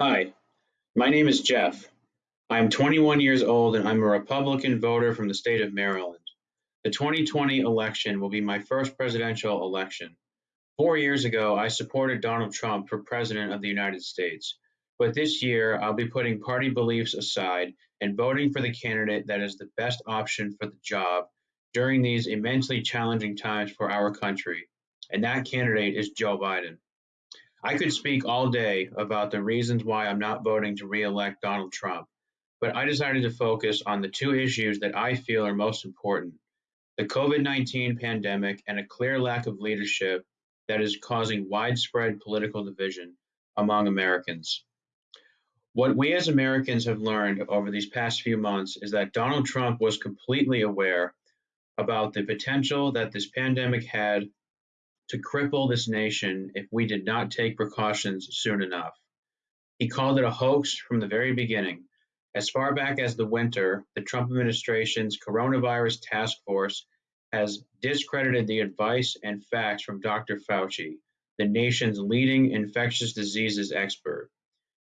Hi, my name is Jeff. I am 21 years old and I'm a Republican voter from the state of Maryland. The 2020 election will be my first presidential election. Four years ago, I supported Donald Trump for President of the United States. But this year, I'll be putting party beliefs aside and voting for the candidate that is the best option for the job during these immensely challenging times for our country. And that candidate is Joe Biden. I could speak all day about the reasons why I'm not voting to re-elect Donald Trump, but I decided to focus on the two issues that I feel are most important. The COVID-19 pandemic and a clear lack of leadership that is causing widespread political division among Americans. What we as Americans have learned over these past few months is that Donald Trump was completely aware about the potential that this pandemic had to cripple this nation if we did not take precautions soon enough. He called it a hoax from the very beginning. As far back as the winter, the Trump administration's coronavirus task force has discredited the advice and facts from Dr. Fauci, the nation's leading infectious diseases expert.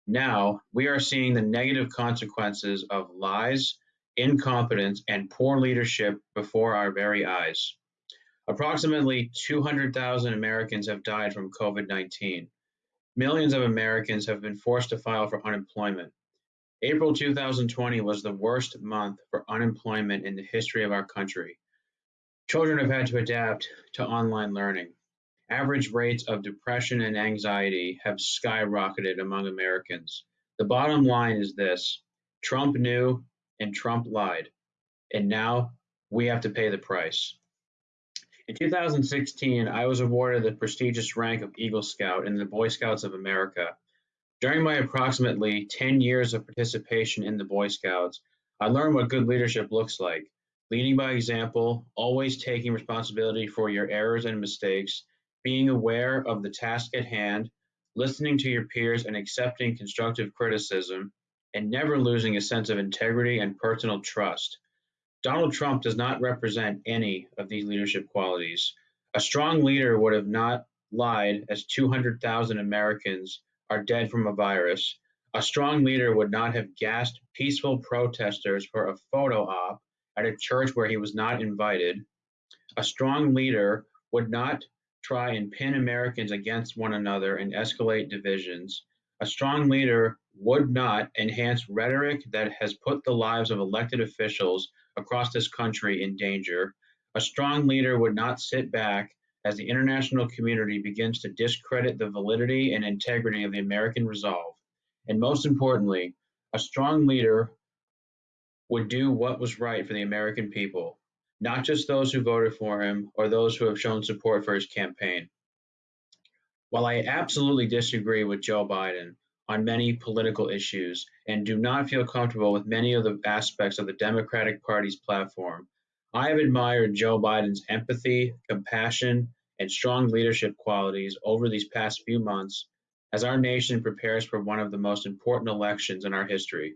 Now, we are seeing the negative consequences of lies, incompetence, and poor leadership before our very eyes. Approximately 200,000 Americans have died from COVID 19. Millions of Americans have been forced to file for unemployment. April 2020 was the worst month for unemployment in the history of our country. Children have had to adapt to online learning. Average rates of depression and anxiety have skyrocketed among Americans. The bottom line is this Trump knew and Trump lied. And now we have to pay the price. In 2016, I was awarded the prestigious rank of Eagle Scout in the Boy Scouts of America. During my approximately 10 years of participation in the Boy Scouts, I learned what good leadership looks like leading by example, always taking responsibility for your errors and mistakes, being aware of the task at hand, listening to your peers and accepting constructive criticism, and never losing a sense of integrity and personal trust. Donald Trump does not represent any of these leadership qualities. A strong leader would have not lied as 200,000 Americans are dead from a virus. A strong leader would not have gassed peaceful protesters for a photo op at a church where he was not invited. A strong leader would not try and pin Americans against one another and escalate divisions. A strong leader would not enhance rhetoric that has put the lives of elected officials across this country in danger. A strong leader would not sit back as the international community begins to discredit the validity and integrity of the American resolve. And most importantly, a strong leader would do what was right for the American people, not just those who voted for him or those who have shown support for his campaign. While I absolutely disagree with Joe Biden, on many political issues and do not feel comfortable with many of the aspects of the Democratic Party's platform. I have admired Joe Biden's empathy, compassion, and strong leadership qualities over these past few months as our nation prepares for one of the most important elections in our history.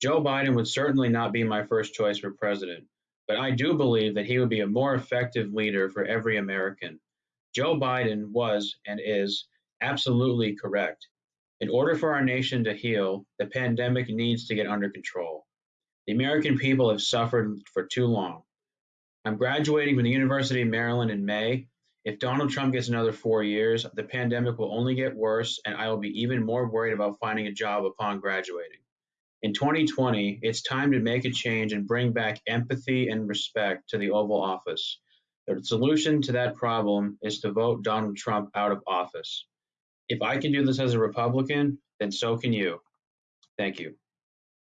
Joe Biden would certainly not be my first choice for president, but I do believe that he would be a more effective leader for every American. Joe Biden was and is absolutely correct. In order for our nation to heal, the pandemic needs to get under control. The American people have suffered for too long. I'm graduating from the University of Maryland in May. If Donald Trump gets another four years, the pandemic will only get worse, and I will be even more worried about finding a job upon graduating. In 2020, it's time to make a change and bring back empathy and respect to the Oval Office. The solution to that problem is to vote Donald Trump out of office. If I can do this as a Republican, then so can you. Thank you.